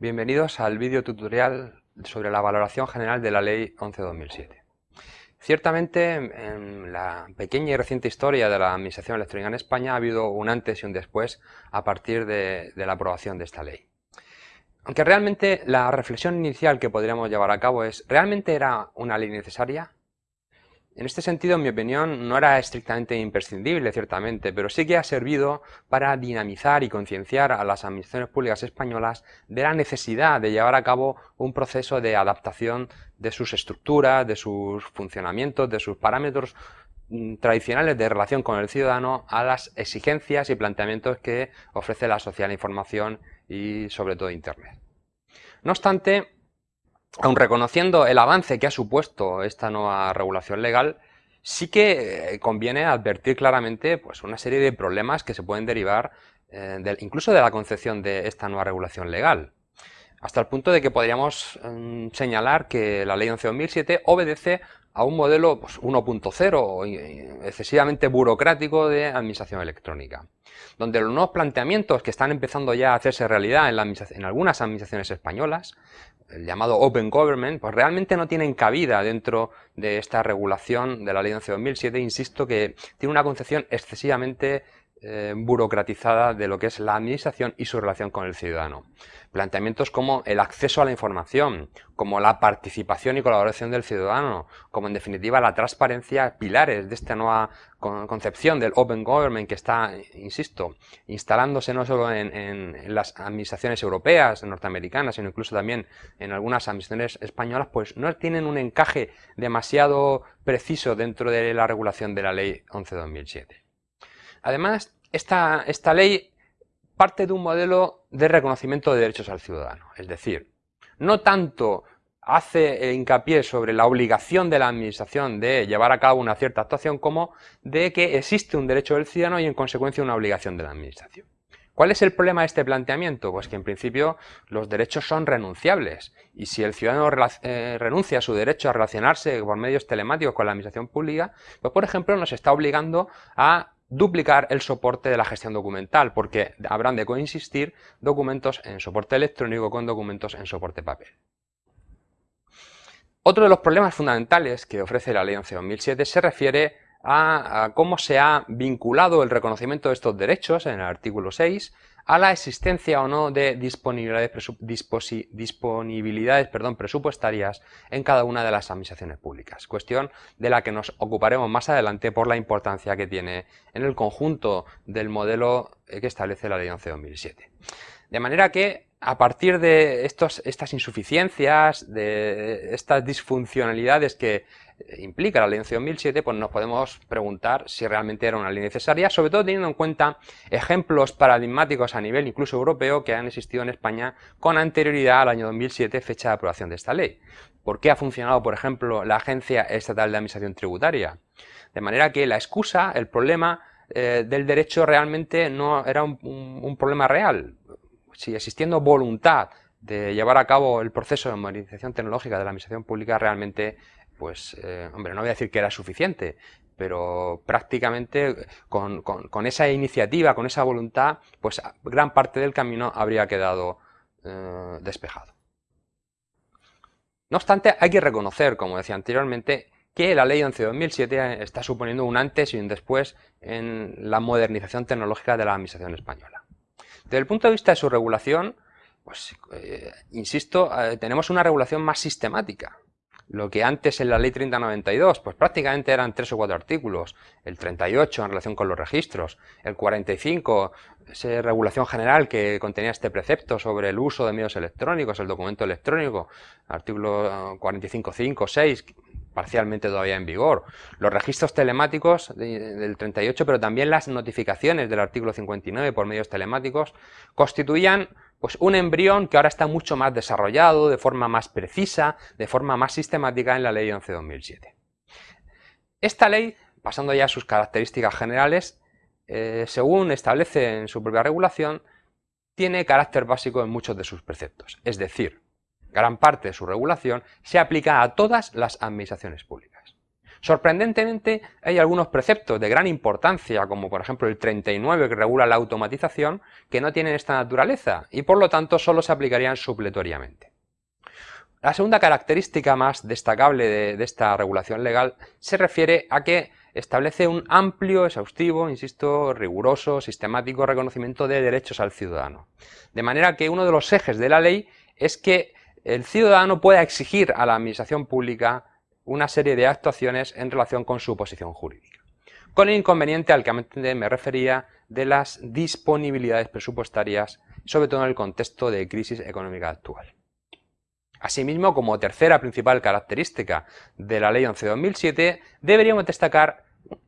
Bienvenidos al vídeo tutorial sobre la valoración general de la Ley 11-2007. Ciertamente, en la pequeña y reciente historia de la Administración Electrónica en España ha habido un antes y un después a partir de, de la aprobación de esta ley. Aunque realmente la reflexión inicial que podríamos llevar a cabo es, ¿realmente era una ley necesaria? En este sentido, en mi opinión, no era estrictamente imprescindible, ciertamente, pero sí que ha servido para dinamizar y concienciar a las administraciones públicas españolas de la necesidad de llevar a cabo un proceso de adaptación de sus estructuras, de sus funcionamientos, de sus parámetros mm, tradicionales de relación con el ciudadano a las exigencias y planteamientos que ofrece la sociedad de la información y sobre todo Internet. No obstante, aun reconociendo el avance que ha supuesto esta nueva regulación legal, sí que eh, conviene advertir claramente pues, una serie de problemas que se pueden derivar eh, incluso de la concepción de esta nueva regulación legal. Hasta el punto de que podríamos mm, señalar que la ley 11.2007 obedece a un modelo pues, 1.0 excesivamente burocrático de administración electrónica, donde los nuevos planteamientos que están empezando ya a hacerse realidad en algunas administraciones españolas el llamado Open Government, pues realmente no tienen cabida dentro de esta regulación de la Ley 11-2007, insisto que tiene una concepción excesivamente eh, burocratizada de lo que es la administración y su relación con el ciudadano. Planteamientos como el acceso a la información, como la participación y colaboración del ciudadano, como en definitiva la transparencia, pilares de esta nueva concepción del Open Government que está, insisto, instalándose no solo en, en las administraciones europeas, norteamericanas, sino incluso también en algunas administraciones españolas, pues no tienen un encaje demasiado preciso dentro de la regulación de la Ley 11-2007. Además, esta, esta ley parte de un modelo de reconocimiento de derechos al ciudadano. Es decir, no tanto hace hincapié sobre la obligación de la administración de llevar a cabo una cierta actuación como de que existe un derecho del ciudadano y en consecuencia una obligación de la administración. ¿Cuál es el problema de este planteamiento? Pues que en principio los derechos son renunciables y si el ciudadano eh, renuncia a su derecho a relacionarse por medios telemáticos con la administración pública, pues por ejemplo nos está obligando a duplicar el soporte de la gestión documental, porque habrán de coexistir documentos en soporte electrónico con documentos en soporte papel. Otro de los problemas fundamentales que ofrece la Ley 11-2007 se refiere a, cómo se ha vinculado el reconocimiento de estos derechos en el artículo 6 a la existencia o no de disponibilidades, disponibilidades perdón, presupuestarias en cada una de las administraciones públicas, cuestión de la que nos ocuparemos más adelante por la importancia que tiene en el conjunto del modelo que establece la Ley 11-2007. De manera que a partir de estos, estas insuficiencias, de estas disfuncionalidades que implica la ley 11.007, pues nos podemos preguntar si realmente era una ley necesaria, sobre todo teniendo en cuenta ejemplos paradigmáticos a nivel incluso europeo que han existido en España con anterioridad al año 2007, fecha de aprobación de esta ley. ¿Por qué ha funcionado, por ejemplo, la Agencia Estatal de Administración Tributaria? De manera que la excusa, el problema eh, del derecho realmente no era un problema real, si existiendo voluntad de llevar a cabo el proceso de modernización tecnológica de la administración pública, realmente, pues, eh, hombre, no voy a decir que era suficiente, pero prácticamente con, esa iniciativa, con esa voluntad, pues gran parte del camino habría quedado eh, despejado. No obstante, hay que reconocer, como decía anteriormente, que la Ley 11-2007 está suponiendo un antes y un después en la modernización tecnológica de la administración española. Desde el punto de vista de su regulación, pues, eh, insisto, tenemos una regulación más sistemática. Lo que antes en la ley 3092, pues prácticamente eran tres o cuatro artículos, el 38 en relación con los registros, el 45, esa regulación general que contenía este precepto sobre el uso de medios electrónicos, el documento electrónico, artículo 45.5, 6, parcialmente todavía en vigor. Los registros telemáticos del 38, pero también las notificaciones del artículo 59 por medios telemáticos, constituían pues, un embrión que ahora está mucho más desarrollado, de forma más precisa, de forma más sistemática en la Ley 11-2007. Esta ley, pasando ya a sus características generales, eh, según establece en su propia regulación, tiene carácter básico en muchos de sus preceptos. Es decir, gran parte de su regulación se aplica a todas las administraciones públicas. Sorprendentemente, hay algunos preceptos de gran importancia, como por ejemplo el 39 que regula la automatización, que no tienen esta naturaleza y por lo tanto solo se aplicarían supletoriamente. La segunda característica más destacable de, esta regulación legal se refiere a que establece un amplio, exhaustivo, insisto, riguroso, sistemático reconocimiento de derechos al ciudadano. De manera que uno de los ejes de la ley es que el ciudadano pueda exigir a la administración pública una serie de actuaciones en relación con su posición jurídica. Con el inconveniente al que me refería de las disponibilidades presupuestarias, sobre todo en el contexto de crisis económica actual. Asimismo, como tercera principal característica de la Ley 11-2007, deberíamos destacar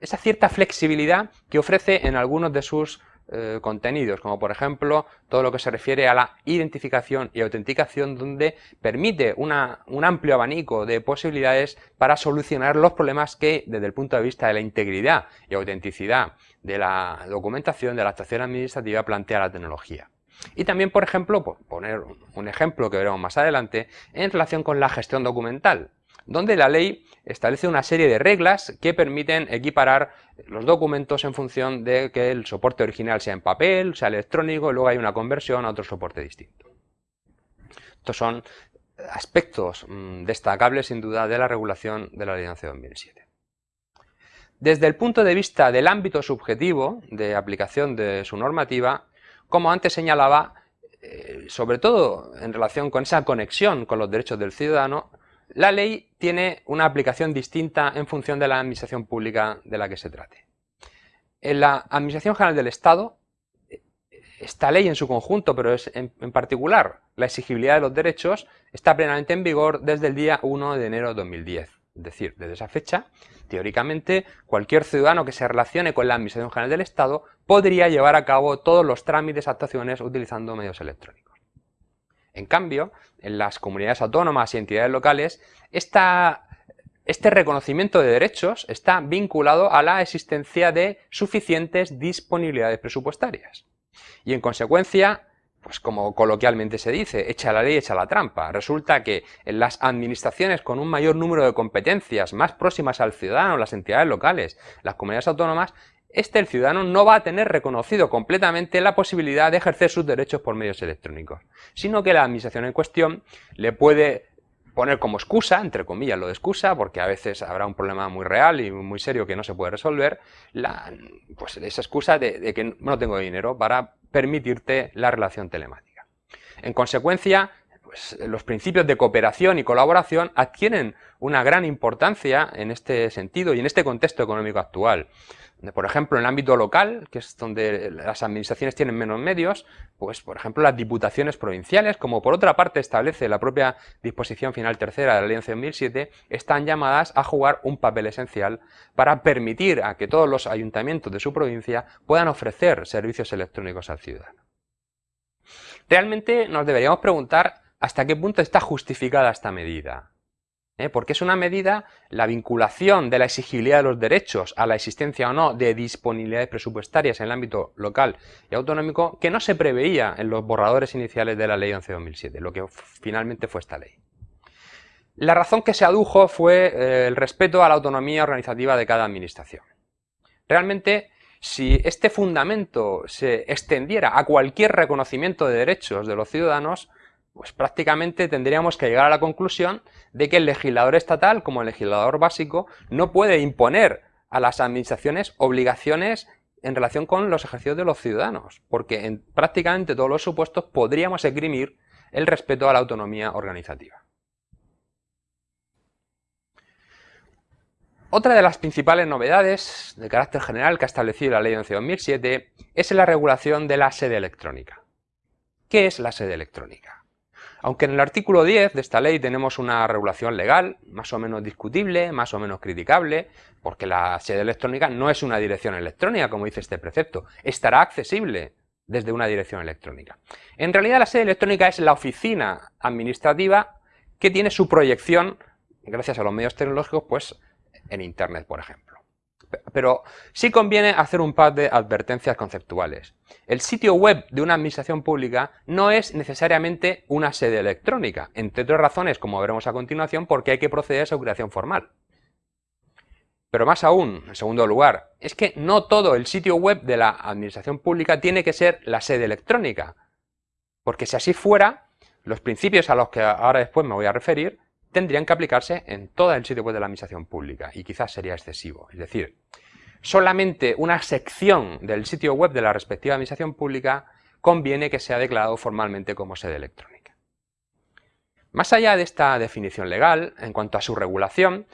esa cierta flexibilidad que ofrece en algunos de sus eh, contenidos, como por ejemplo todo lo que se refiere a la identificación y autenticación, donde permite un amplio abanico de posibilidades para solucionar los problemas que desde el punto de vista de la integridad y autenticidad de la documentación de la actuación administrativa plantea la tecnología. Y también, por ejemplo, por poner un ejemplo que veremos más adelante, en relación con la gestión documental donde la ley establece una serie de reglas que permiten equiparar los documentos en función de que el soporte original sea en papel, sea electrónico, y luego hay una conversión a otro soporte distinto. Estos son aspectos mm, destacables sin duda de la regulación de la Ley 11 2007. Desde el punto de vista del ámbito subjetivo de aplicación de su normativa, como antes señalaba, eh, sobre todo en relación con esa conexión con los derechos del ciudadano, la ley tiene una aplicación distinta en función de la administración pública de la que se trate. En la Administración General del Estado, esta ley en su conjunto, pero es en, particular la exigibilidad de los derechos, está plenamente en vigor desde el día 1 de enero de 2010. Es decir, desde esa fecha, teóricamente, cualquier ciudadano que se relacione con la Administración General del Estado podría llevar a cabo todos los trámites, actuaciones utilizando medios electrónicos. En cambio, en las comunidades autónomas y entidades locales, este reconocimiento de derechos está vinculado a la existencia de suficientes disponibilidades presupuestarias. Y en consecuencia, pues como coloquialmente se dice, echa la ley, echa la trampa. Resulta que en las administraciones con un mayor número de competencias más próximas al ciudadano, las entidades locales, las comunidades autónomas, este el ciudadano no va a tener reconocido completamente la posibilidad de ejercer sus derechos por medios electrónicos, sino que la administración en cuestión le puede poner como excusa, entre comillas lo de excusa, porque a veces habrá un problema muy real y muy serio que no se puede resolver, la, pues esa excusa de, que no tengo dinero para permitirte la relación telemática. En consecuencia, pues, los principios de cooperación y colaboración adquieren una gran importancia en este sentido y en este contexto económico actual. Por ejemplo, en el ámbito local, que es donde las administraciones tienen menos medios, pues por ejemplo las diputaciones provinciales, como por otra parte establece la propia disposición final tercera de la Ley 11.007, están llamadas a jugar un papel esencial para permitir a que todos los ayuntamientos de su provincia puedan ofrecer servicios electrónicos al ciudadano. Realmente nos deberíamos preguntar hasta qué punto está justificada esta medida. ¿Eh? porque es una medida, la vinculación de la exigibilidad de los derechos a la existencia o no de disponibilidades presupuestarias en el ámbito local y autonómico que no se preveía en los borradores iniciales de la Ley 11-2007, lo que finalmente fue esta ley. La razón que se adujo fue eh, el respeto a la autonomía organizativa de cada administración. Realmente, si este fundamento se extendiera a cualquier reconocimiento de derechos de los ciudadanos, pues prácticamente tendríamos que llegar a la conclusión de que el legislador estatal, como el legislador básico, no puede imponer a las administraciones obligaciones en relación con los ejercicios de los ciudadanos, porque en prácticamente todos los supuestos podríamos esgrimir el respeto a la autonomía organizativa. Otra de las principales novedades de carácter general que ha establecido la Ley 11-2007 es la regulación de la sede electrónica. ¿Qué es la sede electrónica? Aunque en el artículo 10 de esta ley tenemos una regulación legal, más o menos discutible, más o menos criticable, porque la sede electrónica no es una dirección electrónica, como dice este precepto, estará accesible desde una dirección electrónica. En realidad la sede electrónica es la oficina administrativa que tiene su proyección, gracias a los medios tecnológicos, pues en Internet, por ejemplo. Pero sí conviene hacer un par de advertencias conceptuales. El sitio web de una administración pública no es necesariamente una sede electrónica, entre otras razones, como veremos a continuación, porque hay que proceder a su creación formal. Pero más aún, en segundo lugar, es que no todo el sitio web de la administración pública tiene que ser la sede electrónica. Porque si así fuera, los principios a los que ahora después me voy a referir tendrían que aplicarse en todo el sitio web de la administración pública y quizás sería excesivo. Es decir, solamente una sección del sitio web de la respectiva administración pública conviene que sea declarado formalmente como sede electrónica. Más allá de esta definición legal, en cuanto a su regulación,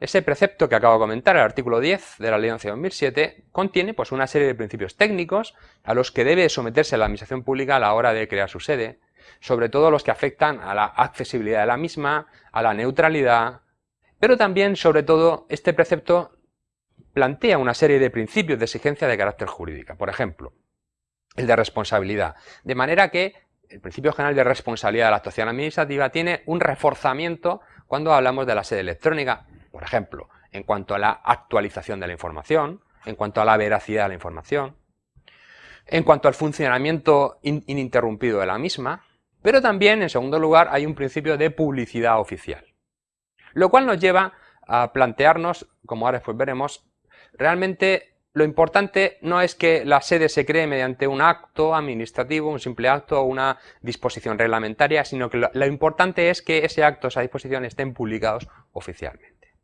ese precepto que acabo de comentar, el artículo 10 de la Ley 11 de 2007, contiene pues, una serie de principios técnicos a los que debe someterse la administración pública a la hora de crear su sede, sobre todo los que afectan a la accesibilidad de la misma, a la neutralidad, pero también, sobre todo, este precepto plantea una serie de principios de exigencia de carácter jurídico. Por ejemplo, el de responsabilidad. De manera que el principio general de responsabilidad de la actuación administrativa tiene un reforzamiento cuando hablamos de la sede electrónica, por ejemplo, en cuanto a la actualización de la información, en cuanto a la veracidad de la información, en cuanto al funcionamiento ininterrumpido de la misma, pero también, en segundo lugar, hay un principio de publicidad oficial. Lo cual nos lleva a plantearnos, como ahora después veremos, realmente lo importante no es que la sede se cree mediante un acto administrativo, un simple acto o una disposición reglamentaria, sino que lo, importante es que ese acto, esa disposición estén publicados oficialmente.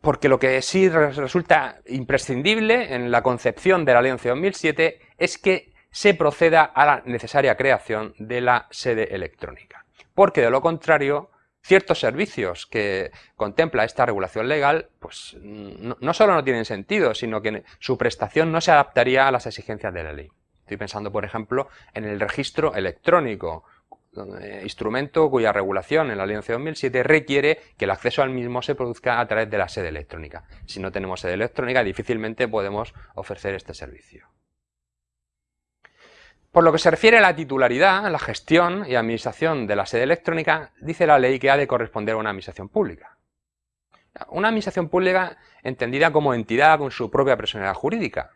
Porque lo que sí resulta imprescindible en la concepción de la Ley 11-2007 es que se proceda a la necesaria creación de la sede electrónica. Porque de lo contrario, ciertos servicios que contempla esta regulación legal, pues no, solo no tienen sentido, sino que su prestación no se adaptaría a las exigencias de la ley. Estoy pensando, por ejemplo, en el registro electrónico, instrumento cuya regulación en la Ley 11 2007 requiere que el acceso al mismo se produzca a través de la sede electrónica. Si no tenemos sede electrónica, difícilmente podemos ofrecer este servicio. Por lo que se refiere a la titularidad, la gestión y administración de la sede electrónica, dice la ley que ha de corresponder a una administración pública. Una administración pública entendida como entidad con su propia personalidad jurídica.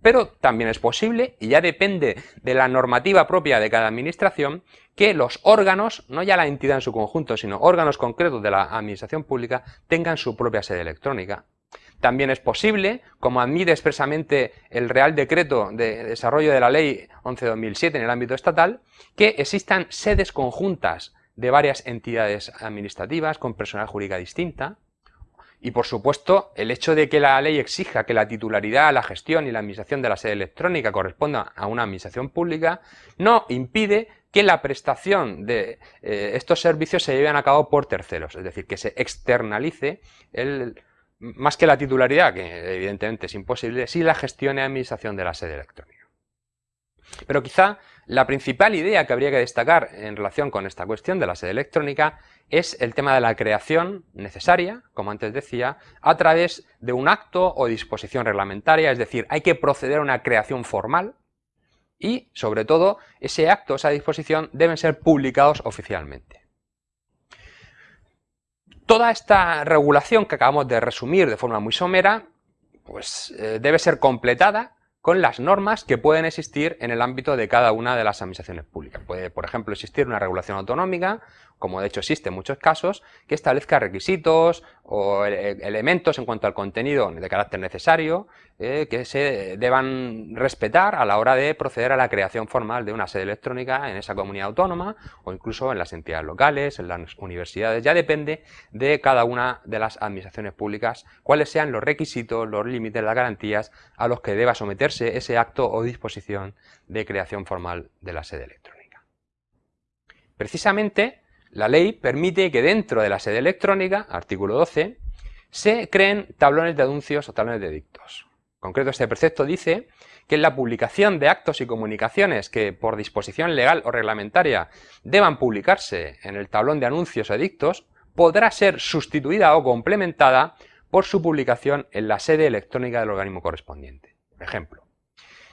Pero también es posible, y ya depende de la normativa propia de cada administración, que los órganos, no ya la entidad en su conjunto, sino órganos concretos de la administración pública, tengan su propia sede electrónica. También es posible, como admite expresamente el Real Decreto de Desarrollo de la Ley 11-2007 en el ámbito estatal, que existan sedes conjuntas de varias entidades administrativas con personal jurídica distinta. Y por supuesto, el hecho de que la ley exija que la titularidad, la gestión y la administración de la sede electrónica corresponda a una administración pública, no impide que la prestación de eh, estos servicios se lleven a cabo por terceros, es decir, que se externalice el, más que la titularidad, que evidentemente es imposible, sí la gestión y administración de la sede electrónica. Pero quizá la principal idea que habría que destacar en relación con esta cuestión de la sede electrónica es el tema de la creación necesaria, como antes decía, a través de un acto o disposición reglamentaria, es decir, hay que proceder a una creación formal y, sobre todo, ese acto, esa disposición deben ser publicados oficialmente. Toda esta regulación que acabamos de resumir de forma muy somera, pues eh, debe ser completada con las normas que pueden existir en el ámbito de cada una de las administraciones públicas. Puede, por ejemplo, existir una regulación autonómica como de hecho existe en muchos casos, que establezca requisitos o elementos en cuanto al contenido de carácter necesario eh, que se deban respetar a la hora de proceder a la creación formal de una sede electrónica en esa comunidad autónoma o incluso en las entidades locales, en las universidades. Ya depende de cada una de las administraciones públicas cuáles sean los requisitos, los límites, las garantías a los que deba someterse ese acto o disposición de creación formal de la sede electrónica. Precisamente la ley permite que dentro de la sede electrónica, artículo 12, se creen tablones de anuncios o tablones de dictos. En concreto, este precepto dice que en la publicación de actos y comunicaciones que por disposición legal o reglamentaria deban publicarse en el tablón de anuncios o edictos, podrá ser sustituida o complementada por su publicación en la sede electrónica del organismo correspondiente. Por ejemplo,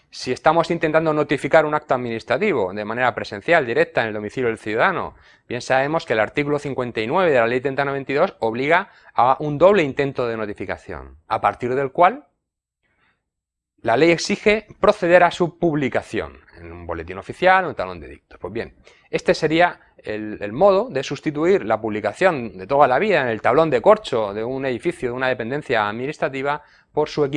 si estamos intentando notificar un acto administrativo de manera presencial, directa, en el domicilio del ciudadano, bien sabemos que el artículo 59 de la Ley 3092 obliga a un doble intento de notificación, a partir del cual la ley exige proceder a su publicación en un boletín oficial o un talón de dictos. Pues bien, este sería el, modo de sustituir la publicación de toda la vida en el tablón de corcho de un edificio, de una dependencia administrativa, por su equivalente